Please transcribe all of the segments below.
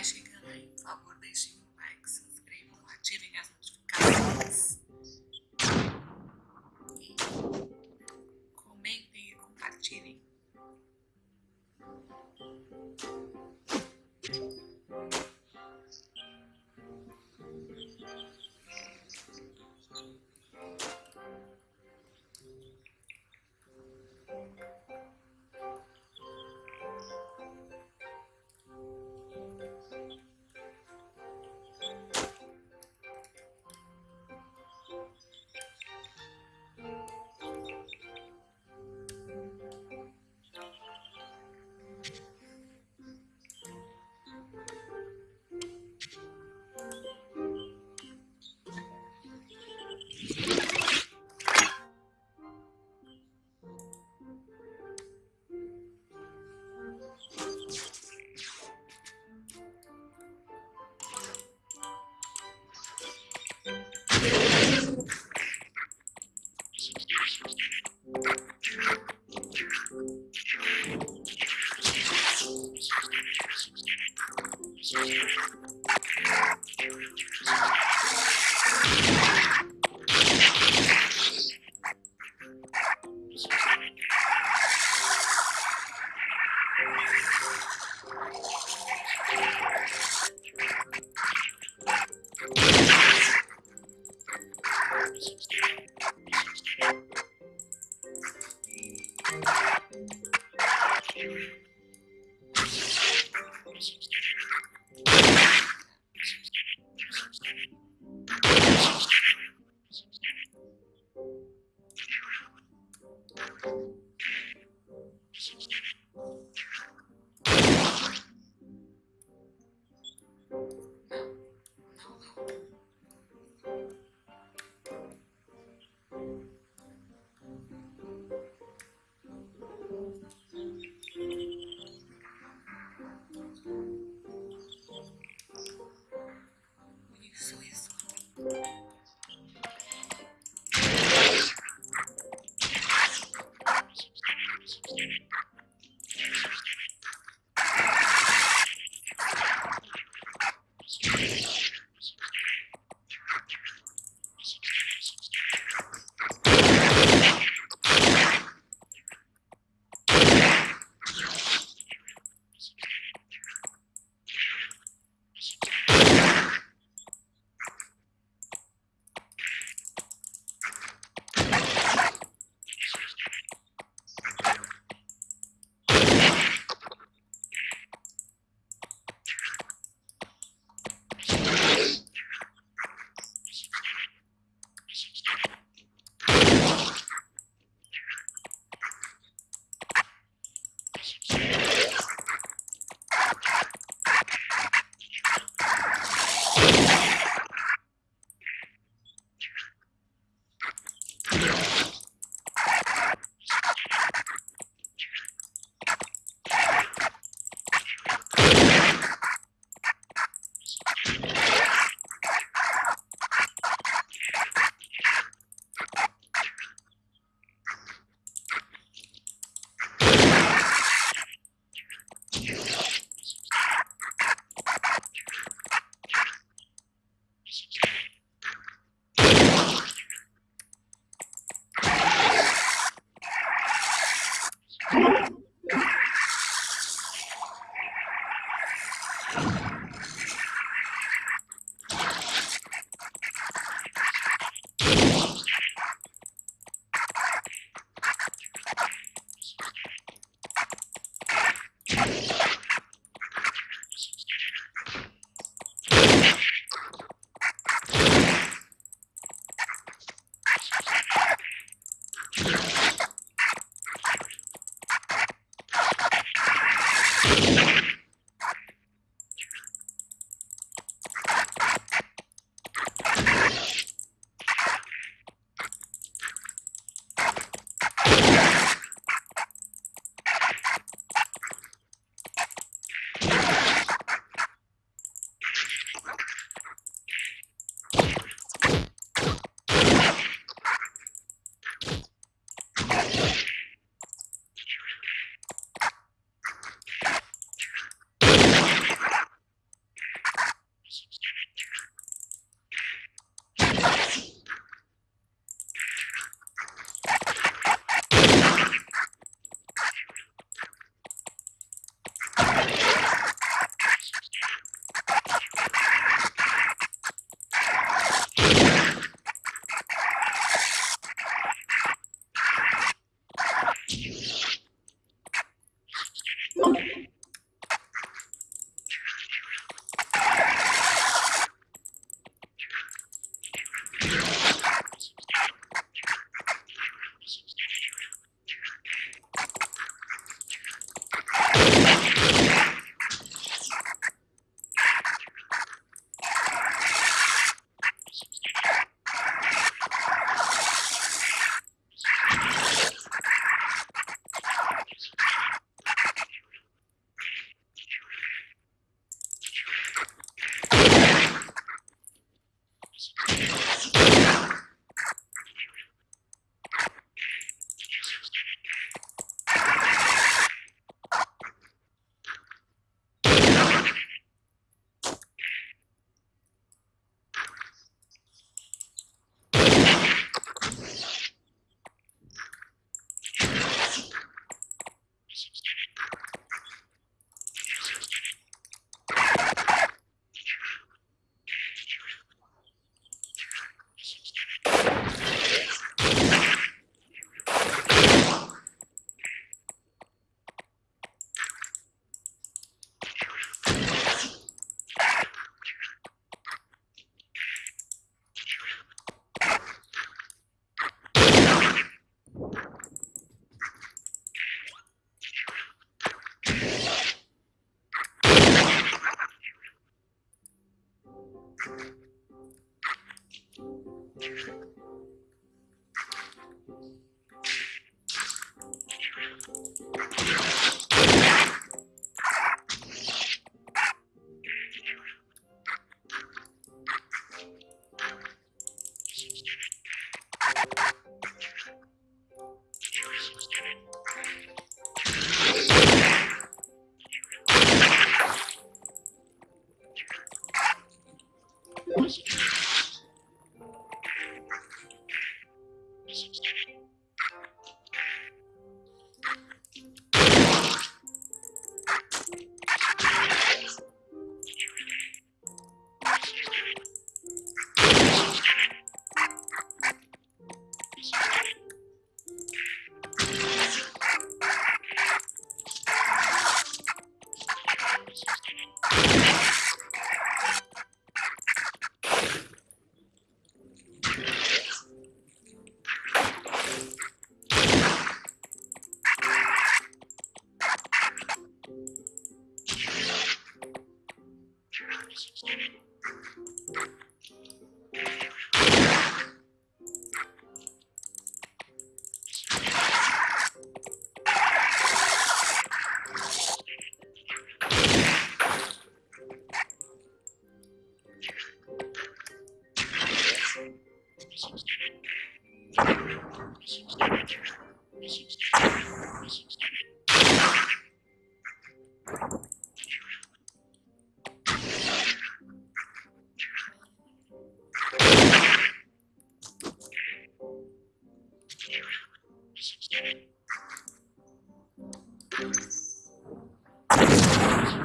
vai chegando aí, por favor, deixem um like, se inscrevam, ativem as notificações.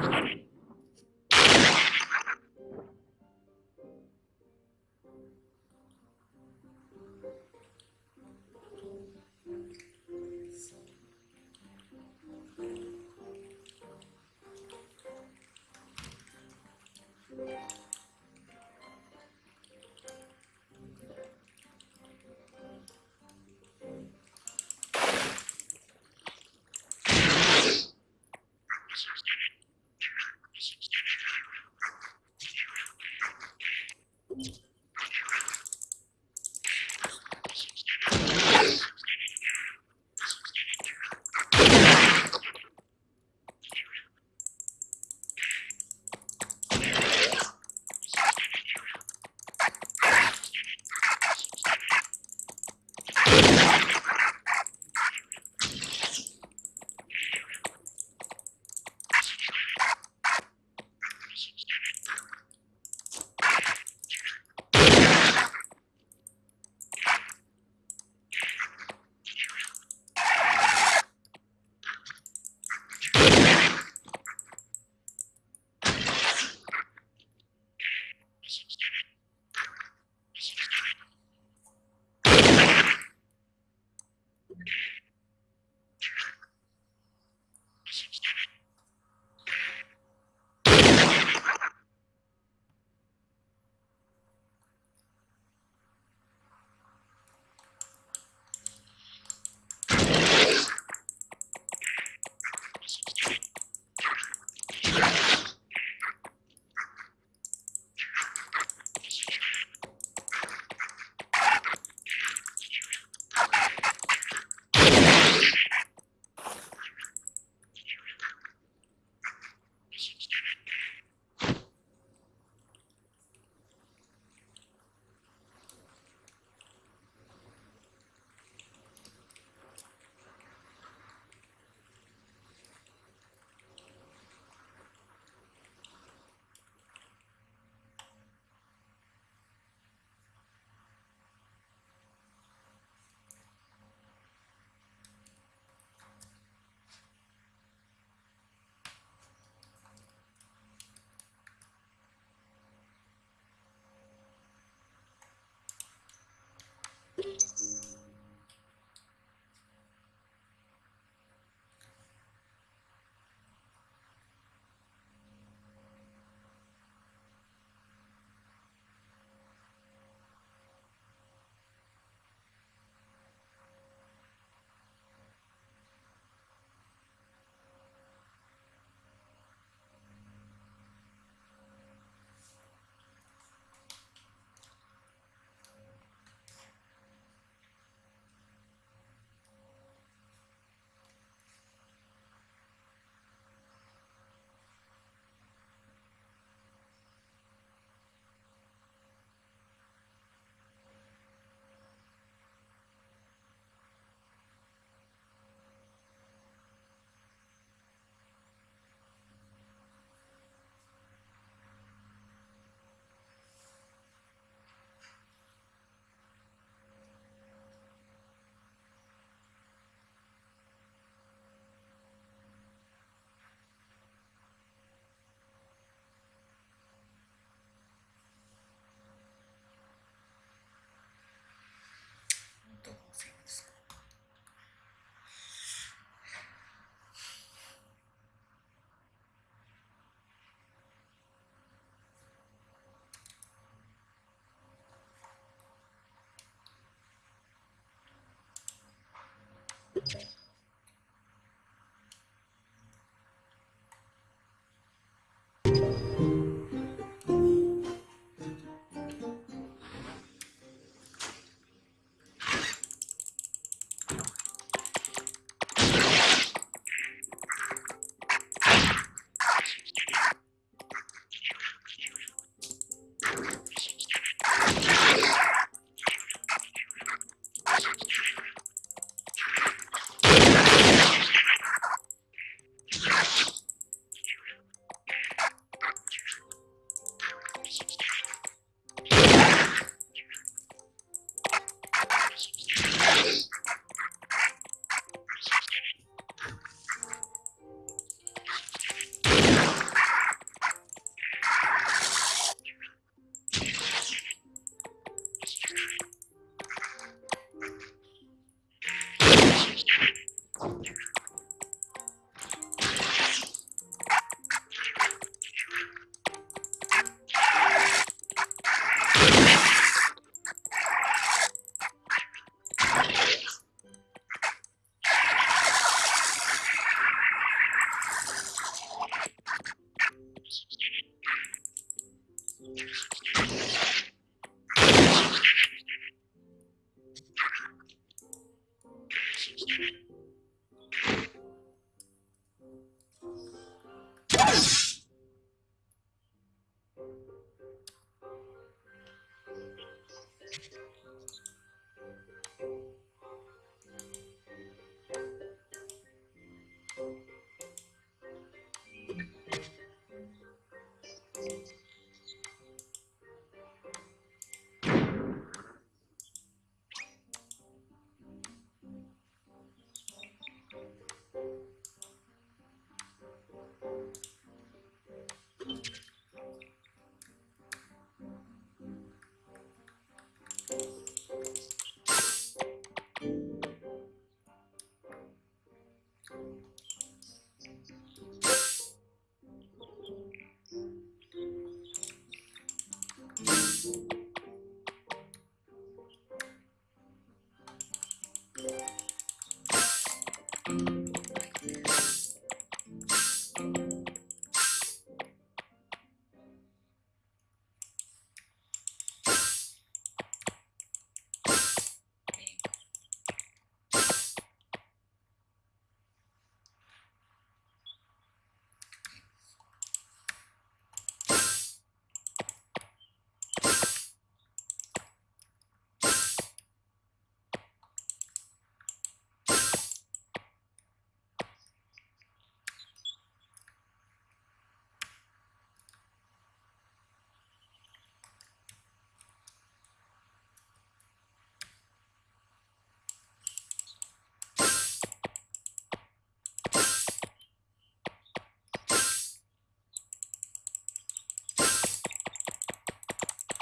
Thank you. Okay.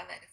stomach